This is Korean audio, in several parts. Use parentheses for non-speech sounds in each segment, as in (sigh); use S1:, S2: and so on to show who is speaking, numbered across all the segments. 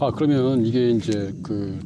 S1: 아 그러면 이게 이제 그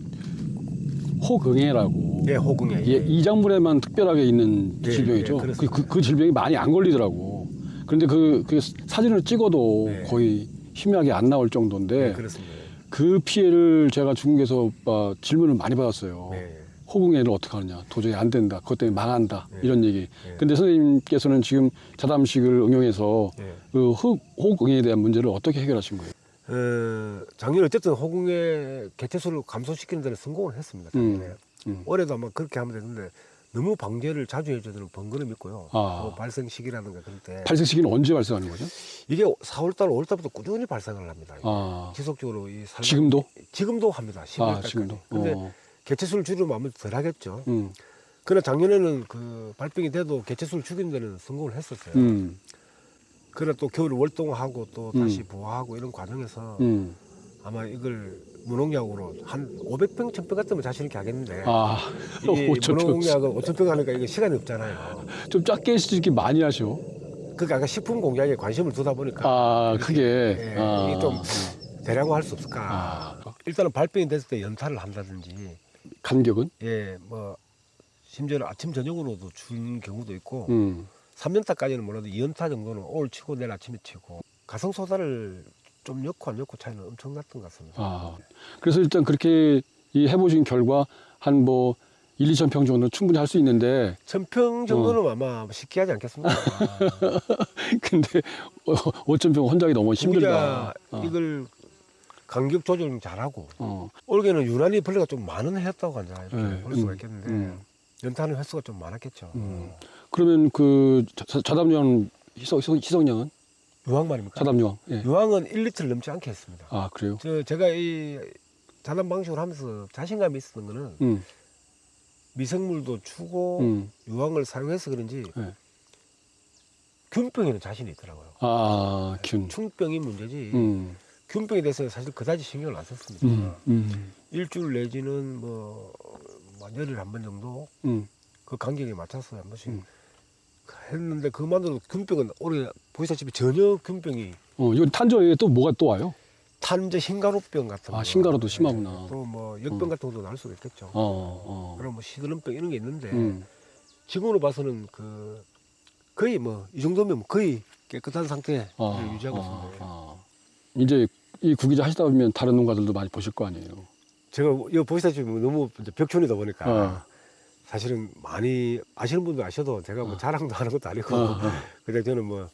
S1: 호긍해라고
S2: 예, 호궁에.
S1: 예, 이 작물에만 특별하게 있는
S2: 예,
S1: 질병이죠.
S2: 예,
S1: 그.
S2: 그,
S1: 그 질병이 많이 안 걸리더라고. 그런데 그, 그 사진을 찍어도
S2: 네.
S1: 거의 희미하게 안 나올 정도인데
S2: 네, 그렇습니다.
S1: 그 피해를 제가 중국에서 아, 질문을 많이 받았어요.
S2: 네.
S1: 호궁해를 어떻게 하느냐. 도저히 안 된다. 그것 때문에 망한다.
S2: 네.
S1: 이런 얘기.
S2: 네.
S1: 근데 선생님께서는 지금 자담식을 응용해서
S2: 예.
S1: 그 호- 호궁해에 대한 문제를 어떻게 해결하신 거예요?
S2: 어, 작년에 어쨌든 호궁의 개체수를 감소시키는 데는 성공을 했습니다. 작년에.
S1: 음.
S2: 올해도 아마 그렇게 하면 되는데 너무 방제를 자주 해줘야 되는 번거로움이 있고요.
S1: 아.
S2: 뭐 발생 시기라든가 그럴 때
S1: 발생 시기는 언제 발생하는 거죠?
S2: 이게 4월달, 5월달부터 꾸준히 발생을 합니다.
S1: 아,
S2: 지속적으로 이 살만-
S1: 지금도?
S2: 지금도 합니다. 10월까지.
S1: 아, 지금도.
S2: 근데
S1: 어.
S2: 개체수를 줄이면 아무래도 덜 하겠죠.
S1: 음.
S2: 그러나 작년에는 그 발병이 돼도 개체수를 죽이는 데는 성공을 했었어요.
S1: 음.
S2: 그러나 또 겨울 월동하고 또
S1: 음.
S2: 다시 보호하고 이런 과정에서
S1: 음.
S2: 아마 이걸 무농약으로 한 500평, 1000평 같으면 자신 있게 하겠는데
S1: 아,
S2: 이
S1: 5천 평.
S2: 무농약을 5000평 하니까 이거 시간이 없잖아요.
S1: 좀 작게 이렇게 많이 하셔.
S2: 그러니까 아까 식품 공약에 관심을 두다 보니까
S1: 아, 크게.
S2: 예,
S1: 아,
S2: 이게 좀 대량화할 수 없을까.
S1: 아,
S2: 일단은 발병이 됐을 때 연타를 한다든지
S1: 간격은?
S2: 예, 뭐 심지어는 아침 저녁으로도 준 경우도 있고
S1: 음.
S2: 3년타까지는 몰라도 2연타 정도는 오늘 치고 내일 아침에 치고 가성소다를 좀 넣고 안 넣고 차이는 엄청 났던 것 같습니다.
S1: 아. 그래서 일단 그렇게 이 해보신 결과 한 뭐 1, 2천 평 정도는 충분히 할 수 있는데
S2: 천평 정도는
S1: 어.
S2: 아마 쉽게 하지 않겠습니까? (laughs)
S1: 근데 5천 평 혼자기 너무 힘들다.
S2: 진짜 이걸 간격 조절 좀 잘하고
S1: 어.
S2: 올해는 유난히 벌레가 좀 많은 해였다고 하자 이렇게
S1: 네,
S2: 볼 수가
S1: 음,
S2: 있겠는데
S1: 음.
S2: 연타는 횟수가 좀 많았겠죠.
S1: 음. 그러면 그 자- 자담용 희석, 희석, 희석량은?
S2: 유황 말입니까?
S1: 자담용. 예.
S2: 유황은 1리터를 넘지 않게 했습니다.
S1: 아, 그래요?
S2: 저 제가 이 자담 방식으로 하면서 자신감이 있었던 거는
S1: 음.
S2: 미생물도 추고
S1: 음.
S2: 유황을 사용해서 그런지
S1: 네.
S2: 균병에는 자신이 있더라고요.
S1: 아, 균.
S2: 충병이 문제지
S1: 음.
S2: 균병에 대해서 사실 그다지 신경을 안 썼습니다.
S1: 음. 음.
S2: 일주일 내지는 뭐, 뭐 열흘에 한번 정도
S1: 음.
S2: 그 간격에 맞춰서 한 번씩
S1: 음.
S2: 했는데 그만으로 균병은 올해 보시다시피 전혀 균병이
S1: 어, 이거 탄저에 또 뭐가 또 와요?
S2: 탄저 흰가루병 같은
S1: 아,
S2: 거.
S1: 흰가루도 심하구나.
S2: 또뭐 역병
S1: 음.
S2: 같은 것도 날 수가 있겠죠.
S1: 어, 어.
S2: 그럼 뭐 시드름병 이런 게 있는데
S1: 음.
S2: 지금으로 봐서는 그 거의 뭐 이 정도면 거의 깨끗한 상태에
S1: 아,
S2: 유지하고
S1: 아,
S2: 있습니다.
S1: 아. 이제 이 구기자 하시다 보면 다른 농가들도 많이 보실 거 아니에요.
S2: 제가 이거 보시다시피 너무 벽촌이다 보니까
S1: 어.
S2: 사실은 많이 아시는 분도 아셔도 제가 뭐
S1: 어.
S2: 자랑도 하는 것도 아니고. 그냥 저는 뭐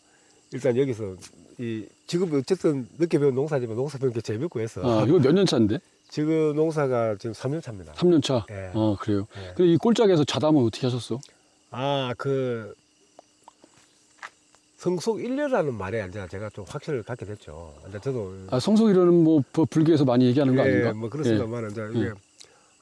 S2: 일단 여기서 이 지금 어쨌든 늦게 배운 농사지만 농사 배운 게 재밌고 해서
S1: 아, 이거 몇 년 차인데?
S2: 지금 농사가 지금 3년 차입니다.
S1: 3년 차.
S2: 예.
S1: 어, 그래요.
S2: 예.
S1: 근데 이 꼴짝에서 자담은 어떻게 하셨어?
S2: 아, 그 성속 일녀라는 말에 이제 제가 좀 확신을 갖게 됐죠. 이제 저도
S1: 아, 성속이라는 뭐 부- 불교에서 많이 얘기하는 거
S2: 예,
S1: 아닌가?
S2: 뭐 그렇습니다만 이제 이게
S1: 예.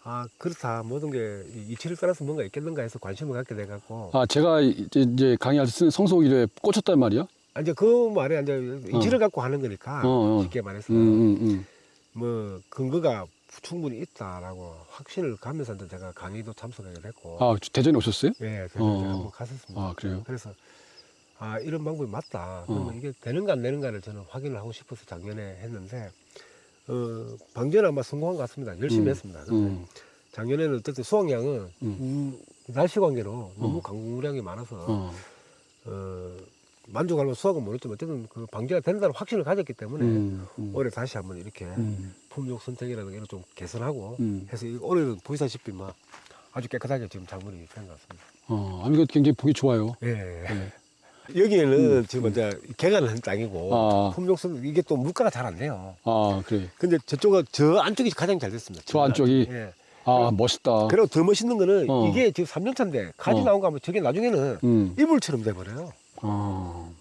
S2: 아 그렇다 모든 게 이- 이치를 따라서 뭔가 있겠는가 해서 관심을 갖게 돼 갖고
S1: 아, 제가 이제, 강의할 때 쓰는 성속일에 꽂혔단 말이야?
S2: 아, 이제 그 말에 이제 이치를 갖고 하는 거니까
S1: 어, 어.
S2: 쉽게 말해서
S1: 음, 음, 음.
S2: 뭐 근거가 충분히 있다라고 확신을 가면서 제가 강의도 참석하게 됐고
S1: 아, 대전에 오셨어요?
S2: 예, 그래서
S1: 어.
S2: 이제 한번 갔었습니다.
S1: 아, 그래요?
S2: 그래서 아 이런 방법이 맞다. 그러면
S1: 어.
S2: 이게 되는가 안 되는가를 저는 확인을 하고 싶어서 작년에 했는데 어 방전은 아마 성공한 것 같습니다. 열심히
S1: 음,
S2: 했습니다.
S1: 음.
S2: 작년에는 어쨌든 수확량은
S1: 음.
S2: 음, 날씨 관계로 너무
S1: 어.
S2: 강우량이 많아서
S1: 어.
S2: 어, 만족할 수확은 모르지만 어쨌든 그 방제가 된다는 확신을 가졌기 때문에
S1: 음, 음.
S2: 올해 다시 한번 이렇게
S1: 음,
S2: 품종 선택이라는 걸좀 개선하고
S1: 음.
S2: 해서 이- 올해는 보시다시피 막 아주 깨끗하게 지금 작물이 된 것 같습니다.
S1: 어, 아, 이거 굉장히 보기 좋아요.
S2: 예.
S1: 네.
S2: 여기에는 지금 이제 개간을 한 땅이고
S1: 아.
S2: 품종 선 이게 또 물가가 잘 안 돼요.
S1: 아, 그래.
S2: 근데 저쪽은 저 안쪽이 가장 잘 됐습니다.
S1: 저 안쪽이?
S2: 예.
S1: 아, 멋있다.
S2: 그리고 더 멋있는 거는
S1: 어.
S2: 이게 지금 3년 차인데 가지
S1: 어.
S2: 나온 거 하면 저게 나중에는
S1: 음.
S2: 이불처럼 돼 버려요.
S1: 어.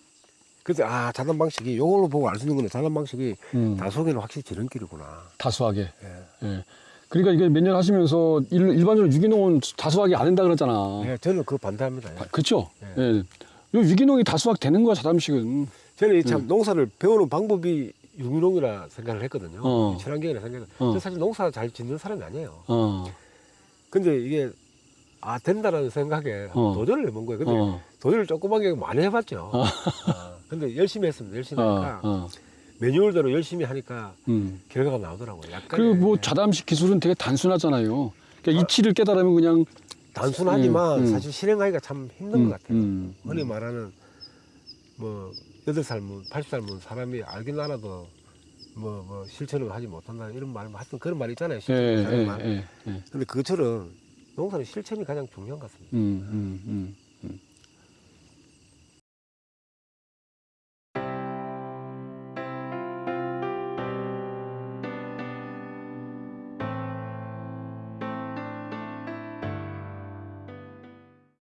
S2: 그래서 아 자단 방식이 요걸로 보고 알 수 있는 거는 자단 방식이
S1: 음.
S2: 다속에는 확실히 지름길이구나.
S1: 다수하게.
S2: 예.
S1: 예. 그러니까 이게 몇 년 하시면서 일, 일반적으로 유기농은 다수하게 안 된다 그러잖아.
S2: 예, 저는 그거 반대합니다. 예.
S1: 아, 그쵸?
S2: 예.
S1: 예. 요 유기농이 다수학 되는 거야, 자담식은.
S2: 저는 이참
S1: 음.
S2: 농사를 배우는 방법이 유기농이라 생각을 했거든요.
S1: 어.
S2: 친환경이라 생각을.
S1: 어.
S2: 저 사실 농사 잘 짓는 사람이 아니에요.
S1: 어.
S2: 근데 이게 아 된다라는 생각에
S1: 어.
S2: 도전을 해본 거예요. 근데
S1: 어.
S2: 도전을 조그맣게 많이 해봤죠. 아, 근데 열심히 했습니다. 열심히
S1: 어.
S2: 하니까
S1: 어.
S2: 매뉴얼대로 열심히 하니까
S1: 음.
S2: 결과가 나오더라고요. 약간
S1: 그리고 뭐 자담식 기술은 되게 단순하잖아요. 그러니까 이치를 깨달으면 그냥
S2: 단순하지만
S1: 음, 음.
S2: 사실 실행하기가 참 힘든
S1: 음,
S2: 것 같아요.
S1: 음,
S2: 흔히 말하는 뭐 여덟 살 문, 80살 문 사람이 알긴 알아도 뭐, 뭐 실천을 하지 못한다 이런 말, 하여튼 그런 말 있잖아요.
S1: 예,
S2: 실천을
S1: 예,
S2: 하는 말.
S1: 예, 예.
S2: 근데 그것처럼 농사는 실천이 가장 중요한 것 같습니다.
S1: 음, 음, 음.